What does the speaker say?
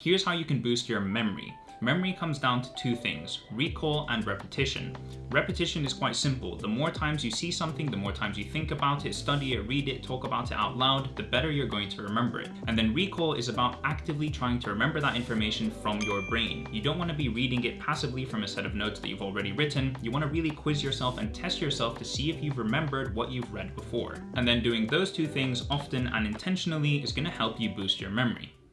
Here's how you can boost your memory. Memory comes down to two things, recall and repetition. Repetition is quite simple. The more times you see something, the more times you think about it, study it, read it, talk about it out loud, the better you're going to remember it. And then recall is about actively trying to remember that information from your brain. You don't want to be reading it passively from a set of notes that you've already written. You want to really quiz yourself and test yourself to see if you've remembered what you've read before. And then doing those two things often and intentionally is going to help you boost your memory.